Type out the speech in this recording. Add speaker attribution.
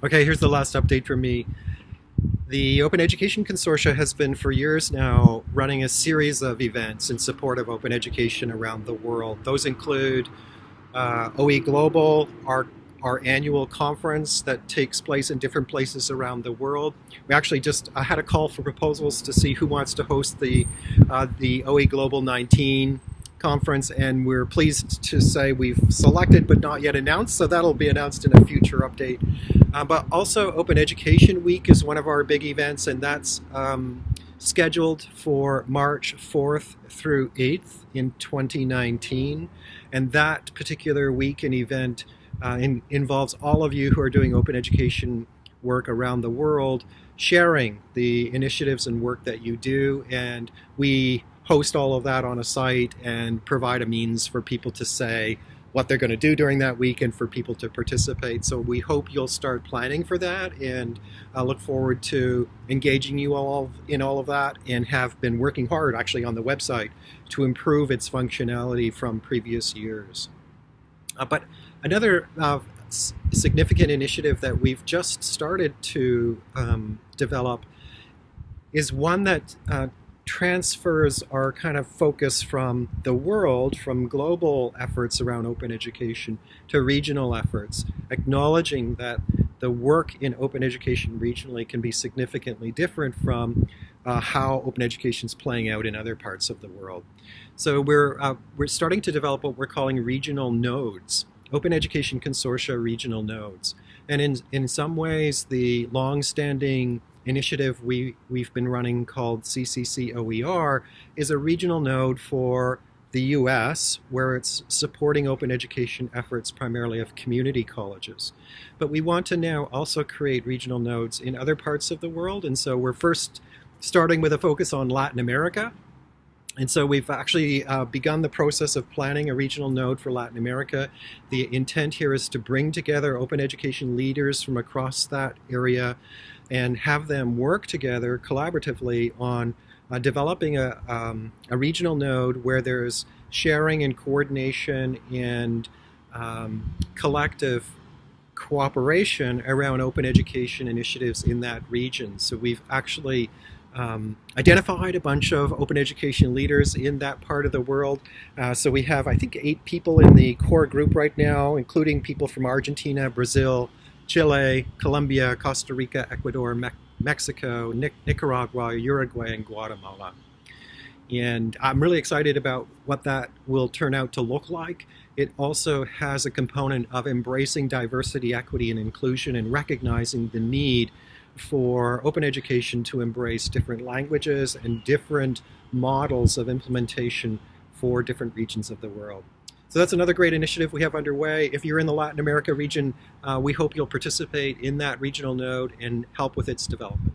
Speaker 1: Okay, here's the last update from me. The Open Education Consortia has been for years now running a series of events in support of open education around the world. Those include uh, OE Global, our, our annual conference that takes place in different places around the world. We actually just had a call for proposals to see who wants to host the, uh, the OE Global 19 conference and we're pleased to say we've selected but not yet announced so that'll be announced in a future update uh, but also Open Education Week is one of our big events and that's um, scheduled for March 4th through 8th in 2019 and that particular week and event uh, in, involves all of you who are doing open education work around the world sharing the initiatives and work that you do. And we host all of that on a site and provide a means for people to say what they're going to do during that week and for people to participate. So we hope you'll start planning for that and I look forward to engaging you all in all of that and have been working hard actually on the website to improve its functionality from previous years. Uh, but another uh, significant initiative that we've just started to um, develop is one that uh, transfers our kind of focus from the world, from global efforts around open education to regional efforts, acknowledging that the work in open education regionally can be significantly different from uh, how open education is playing out in other parts of the world. So we're, uh, we're starting to develop what we're calling regional nodes, Open Education Consortia regional nodes. And in, in some ways, the long-standing initiative we, we've been running called CCC OER is a regional node for the US, where it's supporting open education efforts primarily of community colleges. But we want to now also create regional nodes in other parts of the world, and so we're first starting with a focus on Latin America. And so we've actually uh, begun the process of planning a regional node for Latin America. The intent here is to bring together open education leaders from across that area and have them work together collaboratively on uh, developing a, um, a regional node where there's sharing and coordination and um, collective cooperation around open education initiatives in that region. So we've actually um, identified a bunch of open education leaders in that part of the world. Uh, so we have, I think, eight people in the core group right now, including people from Argentina, Brazil, Chile, Colombia, Costa Rica, Ecuador, Me Mexico, Nic Nicaragua, Uruguay, and Guatemala. And I'm really excited about what that will turn out to look like. It also has a component of embracing diversity, equity, and inclusion and recognizing the need for open education to embrace different languages and different models of implementation for different regions of the world. So that's another great initiative we have underway. If you're in the Latin America region, uh, we hope you'll participate in that regional node and help with its development.